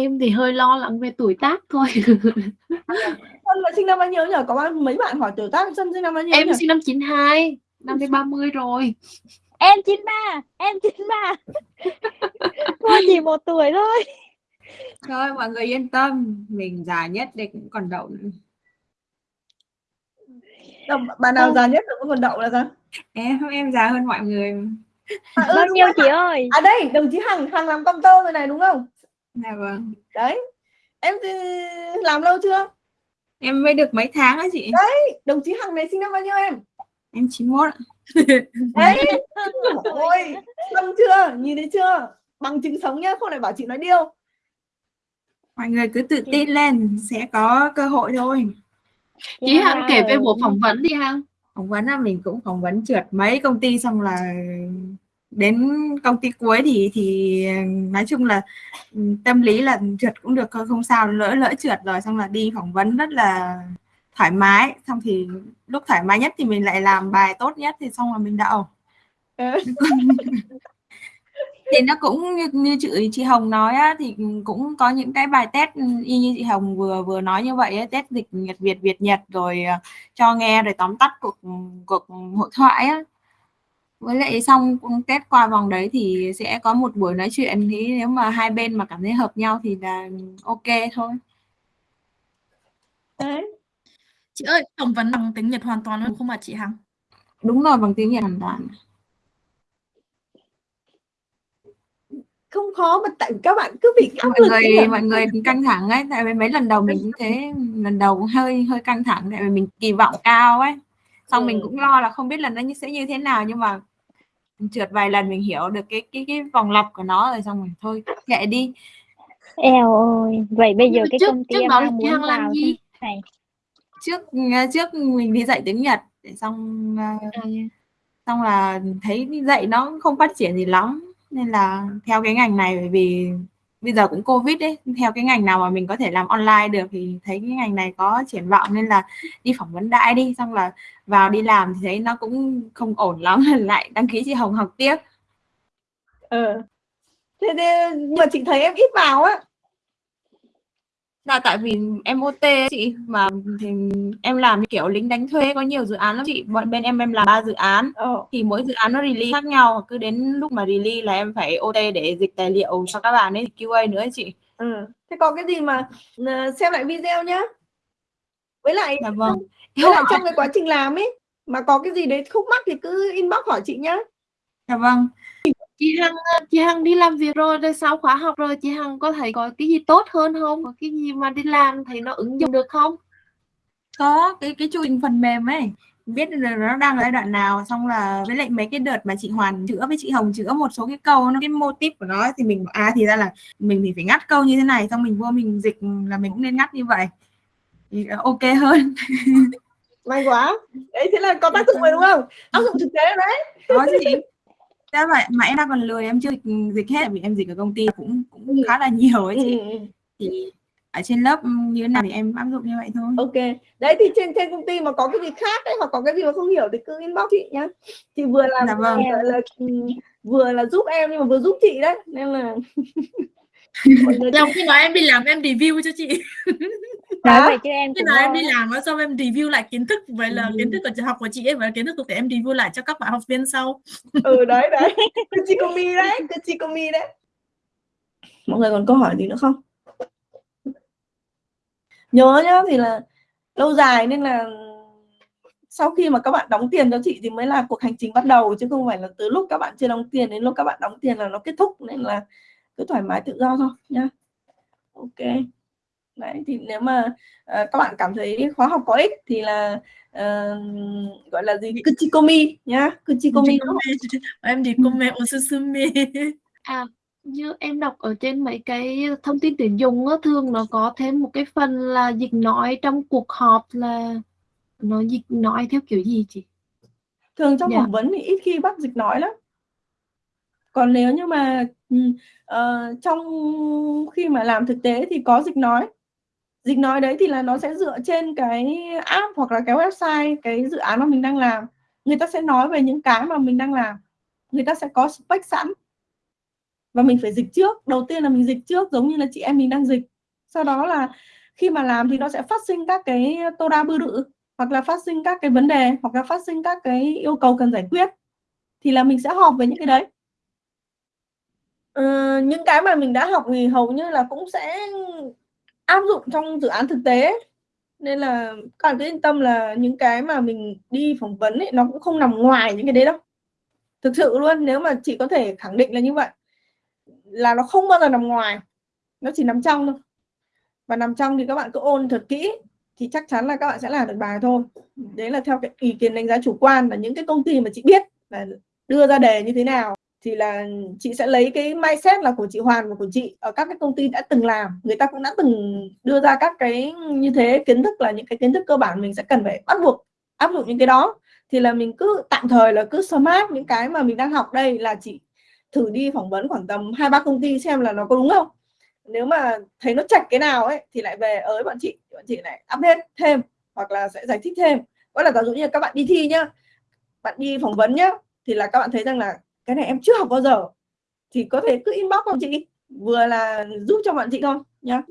Em thì hơi lo lắng về tuổi tác thôi. Xuân là sinh năm bao nhiêu nhỉ? Có bao mấy bạn hỏi tuổi tác Xuân sinh năm bao nhiêu Em nhỉ? sinh năm 92, năm nay 30 rồi. Em 93, em 93. Thua chỉ một tuổi thôi. Thôi mọi người yên tâm, mình già nhất đây cũng còn đậu nữa. Đâu, bà nào già nhất được còn đậu là sao? Em em già hơn mọi người. À, ừ, Bao nhiêu chị ơi? À đây, đồng chí Hằng, Hằng làm công tơ rồi này đúng không? Dạ vâng. Đấy. Em làm lâu chưa? Em mới được mấy tháng á chị. Đồng chí Hằng này sinh năm bao nhiêu em? Em 91 ạ. Đấy. Ôi, xong chưa? Nhìn thấy chưa? Bằng chứng sống nhá, không lại bảo chị nói điêu. Mọi người cứ tự tin lên, sẽ có cơ hội thôi. Chị Hằng kể về buổi phỏng vấn đi Hằng. phỏng vấn là mình cũng phỏng vấn trượt mấy công ty xong là đến công ty cuối thì thì nói chung là ừ, tâm lý là trượt cũng được không sao lỡ lỡ trượt rồi xong là đi phỏng vấn rất là thoải mái. Xong thì lúc thoải mái nhất thì mình lại làm bài tốt nhất thì xong là mình đậu Ừ. thì nó cũng như, như chị chị Hồng nói á, thì cũng có những cái bài test y như chị Hồng vừa vừa nói như vậy ấy, test dịch Nhật Việt Việt Nhật rồi ờ, cho nghe rồi tóm tắt cuộc cuộc hội thoại á với lại xong test qua vòng đấy thì sẽ có một buổi nói chuyện. Thì nếu mà hai bên mà cảm thấy hợp nhau thì là ok thôi. Đấy. Chị ơi, phỏng vấn bằng tiếng Nhật hoàn toàn luôn không mà chị Hằng? đúng rồi bằng tiếng Nhật hoàn toàn. Không khó mà tại các bạn cứ bị áp mọi lực người ấy là- mọi người căng thẳng ấy. Tại vì mấy lần đầu mình cũng thế. Lần đầu cũng hơi hơi căng thẳng. Tại vì mình kỳ vọng cao ấy. Xong mình Ừ. cũng lo là không biết là nó sẽ như thế nào. Nhưng mà trượt vài lần mình hiểu được cái cái cái vòng lặp của nó rồi xong rồi thôi kệ đi Eo ơi, vậy bây giờ cái trước- công ty trước em đó muốn Hằng làm gì? này. trước trước mình đi dạy tiếng Nhật để xong ờ, xong là thấy đi dạy nó không phát triển gì lắm nên là theo cái ngành này bởi vì bây giờ cũng covid đấy theo cái ngành nào mà mình có thể làm online được thì thấy cái ngành này có triển vọng nên là đi phỏng vấn đại đi xong là vào đi làm thì thấy nó cũng không ổn lắm lại đăng ký chị Hồng học tiếp Ờ. Thế, thế nhưng mà chị thấy em ít vào á là tại vì em OT ấy chị mà thì em làm kiểu lính đánh thuê có nhiều dự án lắm chị bọn bên em em làm ba dự án Ờ. thì mỗi dự án nó release khác nhau cứ đến lúc mà release là em phải OT để dịch tài liệu cho các bạn ấy QA nữa ấy chị Ừ. Thế có cái gì mà ờ, xem lại video nhá. Với lại dạ vâng với lại trong cái quá trình làm ấy mà có cái gì đấy khúc mắc thì cứ inbox hỏi chị nhá. dạ vâng Chị Hằng chị Hằng đi làm việc rồi rồi sau khóa học rồi chị Hằng có thấy có cái gì tốt hơn không? Có cái gì mà đi làm thấy nó ứng dụng được không? có cái cái chu trình phần mềm ấy biết là nó đang ở giai đoạn nào xong là với lại mấy cái đợt mà chị Hoàn chữa với chị Hồng chữa một số cái câu nó cái mô típ của nó ấy, thì mình à thì ra là mình thì phải ngắt câu như thế này xong mình vô mình dịch là mình cũng nên ngắt như vậy thì ok hơn May quá. Đấy thế là có tác dụng rồi đúng không? Áp dụng thực tế rồi đấy. có chứ Thế vậy mà em đang còn lười em chưa dịch, dịch hết vì em dịch ở công ty cũng cũng khá là nhiều ấy chị Ừ, ừ. thì ở trên lớp như thế nào thì em áp dụng như vậy thôi Ok. Đấy thì trên trên công ty mà có cái gì khác ấy hoặc có cái gì mà không hiểu thì cứ inbox chị nhá. Chị vừa làm Dạ vâng. gọi là ừ, vừa là giúp em nhưng mà vừa giúp chị đấy nên là Trong khi nói em đi làm em review cho chị. Nói vậy chứ em cũng nào em đi lắm. làm á, xong em review lại kiến thức vậy là Ừ. kiến thức của trường học của chị ấy và kiến thức của em review lại cho các bạn học viên sau. ừ đấy đấy Kuchikomi đấy Kuchikomi đấy mọi người còn câu hỏi gì nữa không nhớ nhá thì là lâu dài nên là sau khi mà các bạn đóng tiền cho chị thì mới là cuộc hành trình bắt đầu chứ không phải là từ lúc các bạn chưa đóng tiền đến lúc các bạn đóng tiền là nó kết thúc nên là cứ thoải mái tự do thôi nhá ok đấy thì nếu mà ờ, các bạn cảm thấy khóa học có ích thì là ờ, gọi là gì Kuchikomi nhá Kuchikomi em đi come osusume. À như em đọc ở trên mấy cái thông tin tuyển dụng á, thường nó có thêm một cái phần là dịch nói trong cuộc họp là nó dịch nói theo kiểu gì chị? thường trong Dạ. phỏng vấn thì ít khi bắt dịch nói lắm còn nếu như mà ờ, trong khi mà làm thực tế thì có dịch nói dịch nói đấy thì là nó sẽ dựa trên cái app hoặc là cái website cái dự án mà mình đang làm. Người ta sẽ nói về những cái mà mình đang làm. Người ta sẽ có spec sẵn. Và mình phải dịch trước. Đầu tiên là mình dịch trước giống như là chị em mình đang dịch. Sau đó là khi mà làm thì nó sẽ phát sinh các cái tô đa bư rự hoặc là phát sinh các cái vấn đề hoặc là phát sinh các cái yêu cầu cần giải quyết. Thì là mình sẽ họp về những cái đấy. Ừ, những cái mà mình đã học thì hầu như là cũng sẽ áp dụng trong dự án thực tế nên là các bạn cứ yên tâm là những cái mà mình đi phỏng vấn ấy, nó cũng không nằm ngoài những cái đấy đâu. Thực sự luôn, nếu mà chị có thể khẳng định là như vậy, là nó không bao giờ nằm ngoài, nó chỉ nằm trong thôi. Và nằm trong thì các bạn cứ ôn thật kỹ, thì chắc chắn là các bạn sẽ làm được bài thôi. Đấy là theo cái ý kiến đánh giá chủ quan là những cái công ty mà chị biết là đưa ra đề như thế nào thì là chị sẽ lấy cái mindset là của chị Hoàn và của chị ở các cái công ty đã từng làm. Người ta cũng đã từng đưa ra các cái như thế, kiến thức là những cái kiến thức cơ bản mình sẽ cần phải bắt buộc áp dụng những cái đó. Thì là mình cứ tạm thời là cứ smart những cái mà mình đang học đây là chị thử đi phỏng vấn khoảng tầm hai ba công ty xem là nó có đúng không? Nếu mà thấy nó chạch cái nào ấy thì lại về ới bọn chị bọn chị lại update thêm hoặc là sẽ giải thích thêm. Có là giả dụ như các bạn đi thi nhá, bạn đi phỏng vấn nhá, thì là các bạn thấy rằng là cái này em chưa học bao giờ. Thì có thể cứ inbox của chị? Vừa là giúp cho bạn chị thôi, nhá.